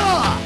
だ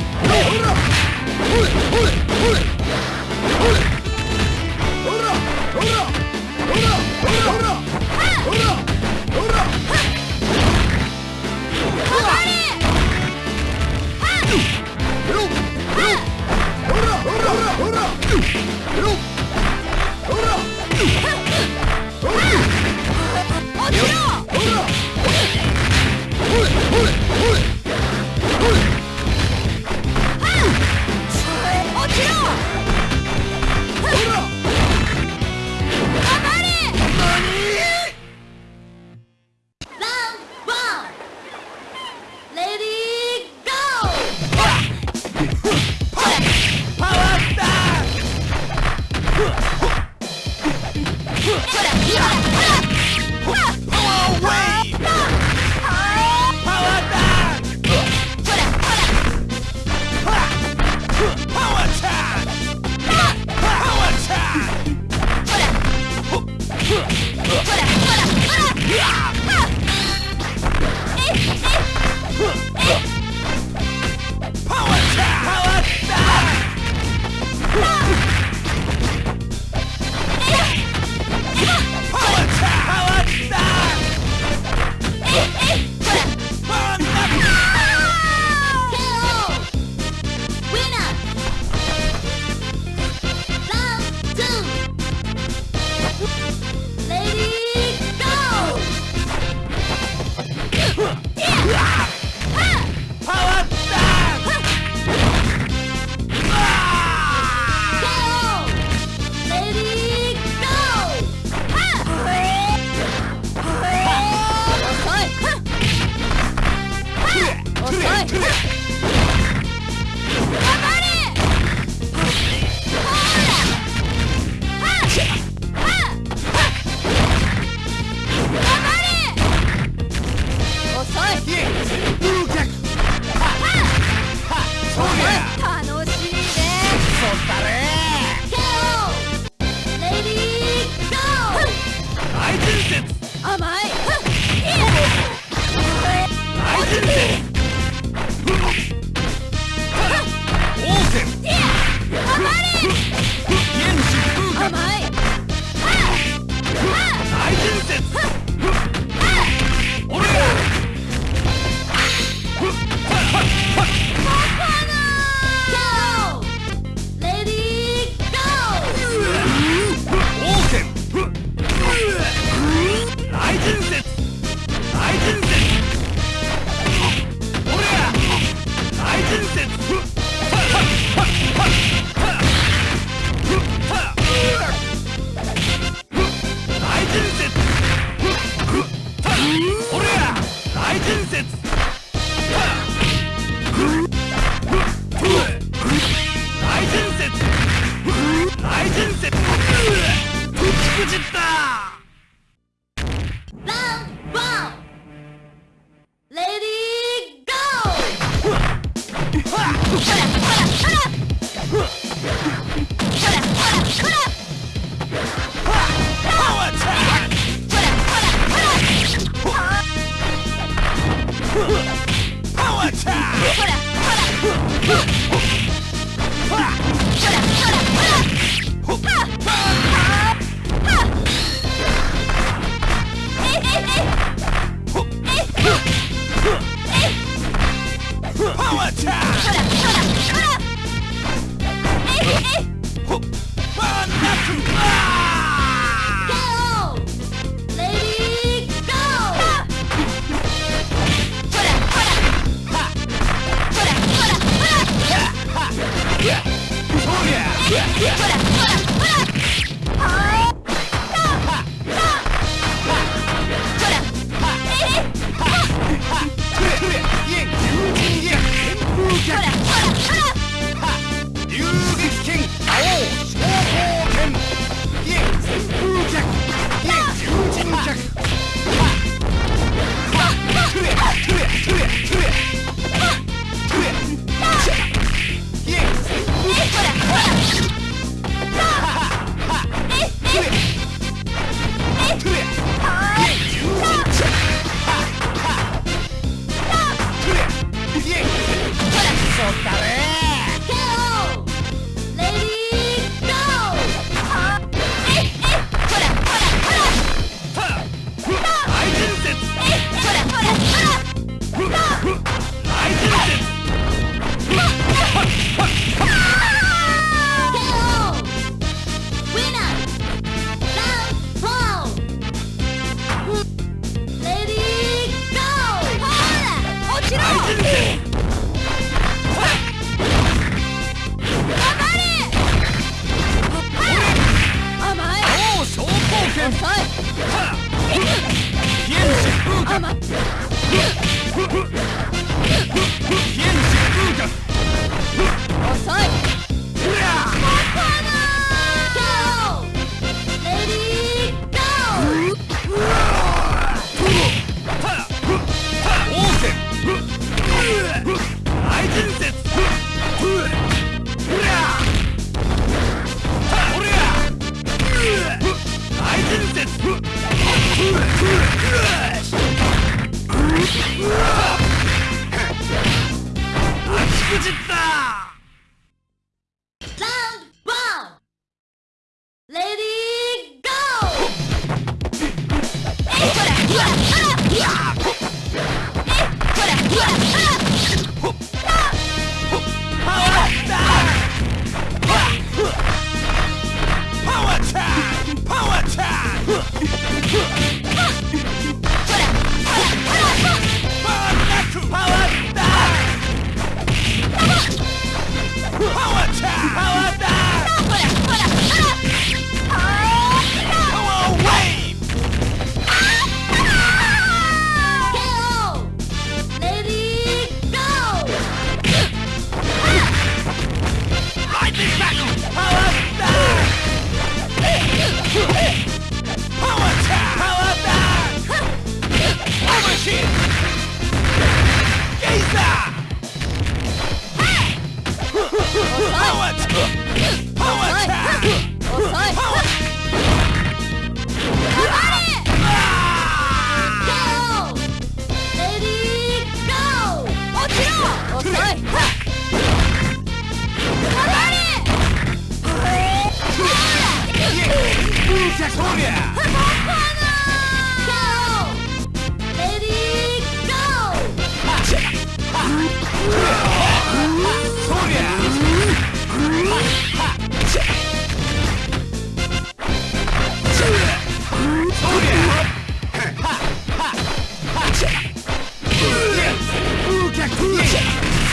ほら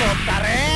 俺や